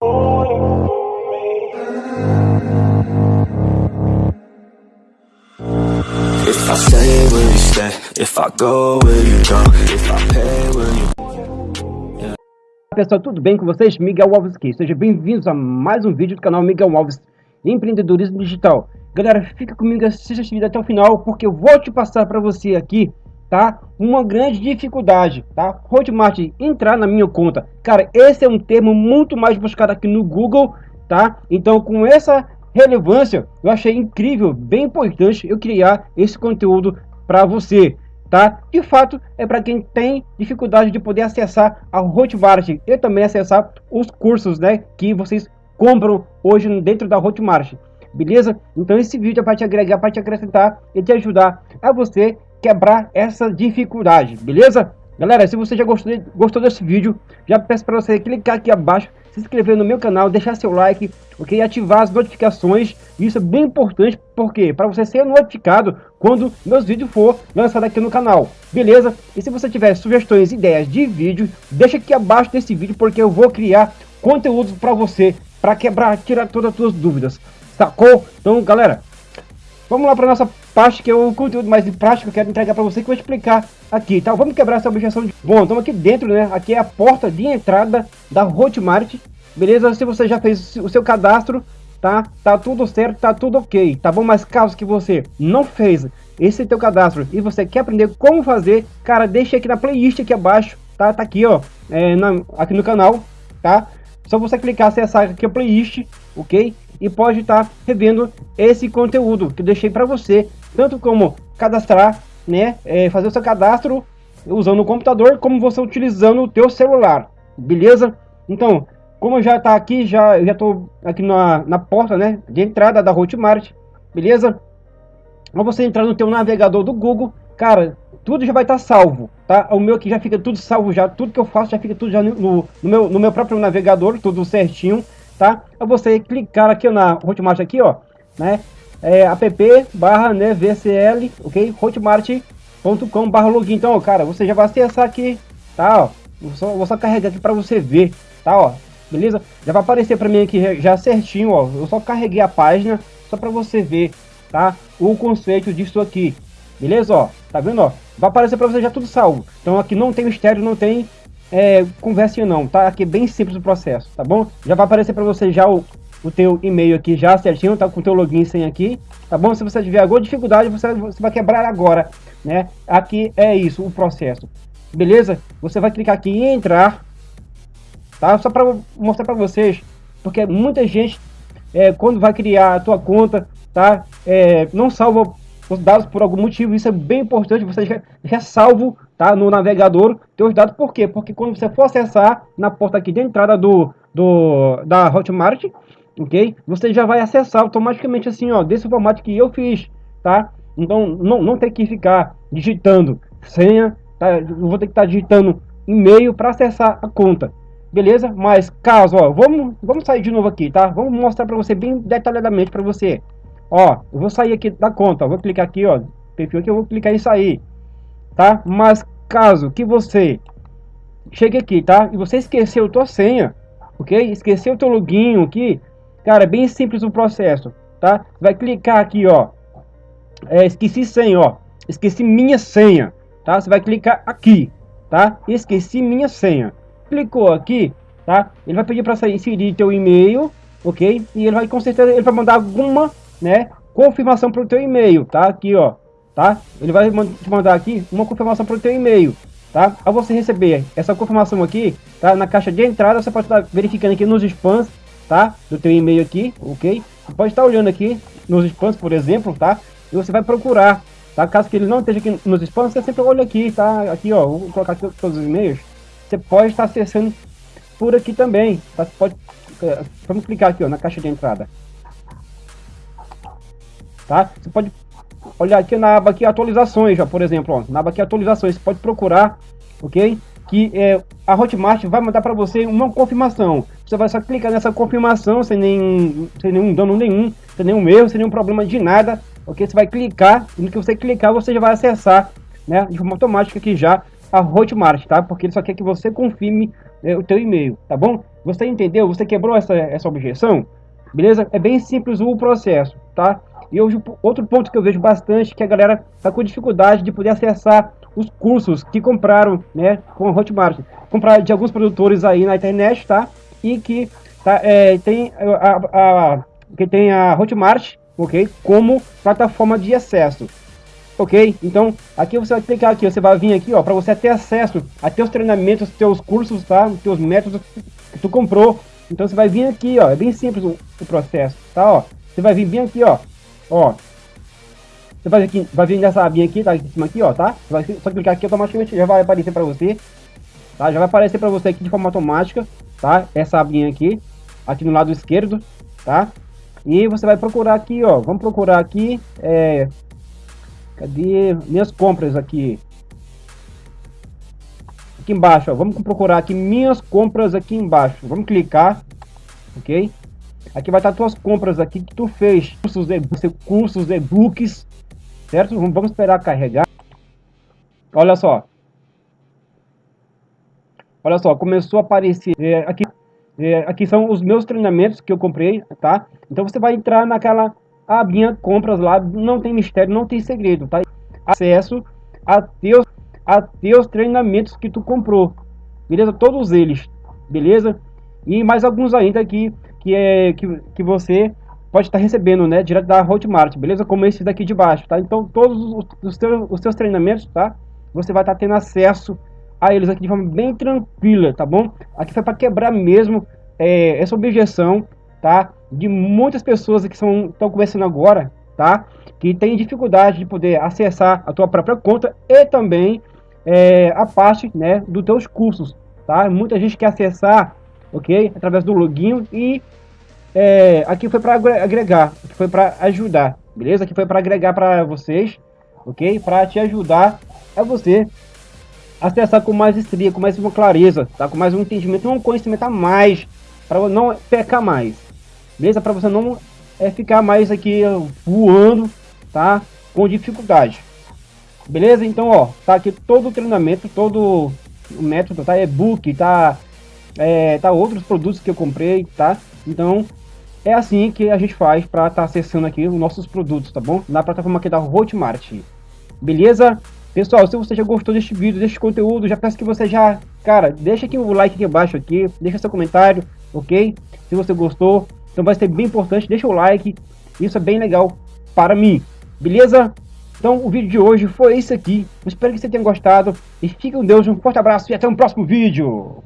If I stay, will you stay? If I go, will you go? If I pay, will you pessoal, tudo bem com vocês? Miguel Alves aqui. Sejam bem-vindos a mais um vídeo do canal Miguel Alves Empreendedorismo Digital. Galera, fica comigo, assista esse vídeo até o final, porque eu vou te passar para você aqui, tá? Uma grande dificuldade, tá? Hotmart entrar na minha conta. Cara, esse é um termo muito mais buscado aqui no Google, tá? Então, com essa relevância, eu achei incrível, bem importante eu criar esse conteúdo para você tá? De fato, é para quem tem dificuldade de poder acessar a Hotmart e também acessar os cursos, né, que vocês compram hoje dentro da Hotmart, beleza? Então esse vídeo é para te agregar, para te acrescentar e te ajudar a você quebrar essa dificuldade, beleza? Galera, se você já gostou, gostou desse vídeo, já peço para você clicar aqui abaixo se inscrever no meu canal, deixar seu like, ok? Ativar as notificações, isso é bem importante, porque para você ser notificado quando meus vídeos for lançado aqui no canal, beleza? E se você tiver sugestões, ideias de vídeo, deixa aqui abaixo desse vídeo, porque eu vou criar conteúdo para você, para quebrar, tirar todas as suas dúvidas, sacou? Então, galera, vamos lá para nossa parte, que é o conteúdo mais prático que eu quero entregar para você, que eu vou explicar aqui, tá? Vamos quebrar essa objeção de... Bom, estamos aqui dentro, né? Aqui é a porta de entrada da Hotmart, beleza? Se você já fez o seu cadastro, tá? Tá tudo certo, tá tudo ok, tá bom? Mas caso que você não fez esse teu cadastro e você quer aprender como fazer, cara, deixa aqui na playlist aqui abaixo, tá? Tá aqui, ó, é, na, aqui no canal, tá? Só você clicar, acessar aqui a playlist, ok? E pode estar tá revendo esse conteúdo que eu deixei para você, tanto como cadastrar, né? É, fazer o seu cadastro usando o computador, como você utilizando o teu celular, beleza? Então, como já está aqui, já já estou aqui na, na porta, né, de entrada da Hotmart, beleza? Ao você entrar no teu navegador do Google, cara, tudo já vai estar tá salvo, tá? O meu aqui já fica tudo salvo já, tudo que eu faço já fica tudo já no, no, meu, no meu próprio navegador, tudo certinho, tá? É você clicar aqui na Hotmart aqui, ó, né? É, app barra né, VCL, ok? Hotmart.com barra login. Então, cara, você já vai acessar aqui, tá? Ó, vou só, vou só carregar aqui para você ver, tá? Ó, beleza? Já vai aparecer para mim aqui já certinho, ó. Eu só carreguei a página só para você ver, tá? O conceito disso aqui, beleza? Ó, tá vendo? Ó, vai aparecer para você já tudo salvo. Então aqui não tem mistério, não tem é, não, tá? Aqui é bem simples o processo, tá bom? Já vai aparecer para você já o, o teu e-mail aqui já certinho, tá com o teu login sem aqui, tá bom? Se você tiver alguma dificuldade, você, você vai quebrar agora, né? Aqui é isso, o processo, beleza? Você vai clicar aqui em entrar, tá? Só para mostrar para vocês, porque muita gente é, quando vai criar a tua conta, tá? É, não salva os dados por algum motivo, isso é bem importante, você já, já salvo, tá? No navegador, teus dados, por quê? Porque quando você for acessar na porta aqui de entrada do, do da Hotmart, ok? Você já vai acessar automaticamente assim, ó, desse formato que eu fiz, tá? Então, não, não tem que ficar digitando senha, tá? Eu vou ter que estar tá digitando e-mail para acessar a conta, beleza? Mas caso, ó, vamos, vamos sair de novo aqui, tá? Vamos mostrar para você bem detalhadamente para você. Ó, eu vou sair aqui da conta, vou clicar aqui, ó, perfil aqui, eu vou clicar em sair, tá? Mas caso que você chegue aqui, tá? E você esqueceu tua senha, ok? Esqueceu teu login aqui, cara, é bem simples o processo, tá? Vai clicar aqui, ó, é, esqueci senha, ó, esqueci minha senha, tá? Você vai clicar aqui, tá? Esqueci minha senha clicou aqui, tá? Ele vai pedir para inserir teu e-mail, ok? E ele vai com certeza ele vai mandar alguma, né, confirmação para o teu e-mail, tá? Aqui, ó, tá? Ele vai te mandar aqui uma confirmação para o teu e-mail, tá? Ao você receber essa confirmação aqui, tá? Na caixa de entrada você pode estar verificando aqui nos spams, tá? Do teu e-mail aqui, ok? Você pode estar olhando aqui nos spams, por exemplo, tá? E você vai procurar, tá? Caso que ele não esteja aqui nos spams, você sempre olha aqui, tá? Aqui, ó, vou colocar aqui todos os e-mails você pode estar acessando por aqui também. Tá? Você pode, é, vamos clicar aqui ó, na caixa de entrada. Tá? Você pode olhar aqui na aba aqui atualizações, já, por exemplo, ó, na aba aqui atualizações, você pode procurar, ok? Que é, a Hotmart vai mandar para você uma confirmação. Você vai só clicar nessa confirmação sem, nenhum, sem nenhum dano nenhum, sem nenhum erro, sem nenhum problema de nada, ok? Você vai clicar e no que você clicar você já vai acessar, né, de forma automática aqui já a Hotmart, tá? Porque ele só quer que você confirme é, o teu e-mail, tá bom? Você entendeu? Você quebrou essa, essa objeção? Beleza? É bem simples o processo, tá? E hoje, outro ponto que eu vejo bastante que a galera tá com dificuldade de poder acessar os cursos que compraram, né, com a Hotmart. Comprar de alguns produtores aí na internet, tá? E que tá, é, tem a, a, que tem a Hotmart, ok? Como plataforma de acesso. Ok? Então, aqui você vai clicar aqui, você vai vir aqui, ó, para você ter acesso a teus treinamentos, teus cursos, tá? Teus métodos que tu comprou. Então você vai vir aqui, ó, é bem simples o, o processo, tá? Ó, você vai vir bem aqui, ó, ó. Você vai, aqui, vai vir nessa abinha aqui, tá? Aqui em cima aqui, ó, tá? Você vai só clicar aqui automaticamente já vai aparecer para você, tá? Já vai aparecer para você aqui de forma automática, tá? Essa abinha aqui, aqui no lado esquerdo, tá? E você vai procurar aqui, ó, vamos procurar aqui, é, Cadê minhas compras aqui? Aqui embaixo, ó. Vamos procurar aqui minhas compras aqui embaixo. Vamos clicar, ok? Aqui vai estar tuas compras aqui que tu fez. Cursos, e cursos, e-books, certo? Vamos esperar carregar. Olha só. Olha só, começou a aparecer é, aqui. É, aqui são os meus treinamentos que eu comprei, tá? Então você vai entrar naquela abinha compras lá, não tem mistério, não tem segredo, tá? Acesso a teus, a teus treinamentos que tu comprou, beleza? Todos eles, beleza? E mais alguns ainda aqui que é que, que você pode estar recebendo, né, direto da Hotmart, beleza? Como esse daqui de baixo, tá? Então todos os, os, teus, os teus treinamentos, tá? Você vai estar tendo acesso a eles aqui de forma bem tranquila, tá bom? Aqui foi para quebrar mesmo é, essa objeção tá? De muitas pessoas que estão começando agora, tá? Que tem dificuldade de poder acessar a tua própria conta e também é, a parte, né, dos teus cursos, tá? Muita gente quer acessar, ok? Através do login e é, aqui foi para agregar, aqui foi para ajudar, beleza? Aqui foi para agregar para vocês, ok? Para te ajudar a você acessar com mais estria, com mais uma clareza, tá? Com mais um entendimento, um conhecimento a mais, para não pecar mais beleza? Para você não é, ficar mais aqui voando, tá? Com dificuldade, beleza? Então, ó, tá aqui todo o treinamento, todo o método, tá? E-book, tá? É, tá outros produtos que eu comprei, tá? Então, é assim que a gente faz para estar tá acessando aqui os nossos produtos, tá bom? Na plataforma aqui da Hotmart, beleza? Pessoal, se você já gostou deste vídeo, deste conteúdo, já peço que você já, cara, deixa aqui o like aqui abaixo aqui, deixa seu comentário, ok? Se você gostou, então vai ser bem importante, deixa o like, isso é bem legal para mim, beleza? Então o vídeo de hoje foi esse aqui, espero que você tenha gostado, e fique com Deus, um forte abraço e até o próximo vídeo!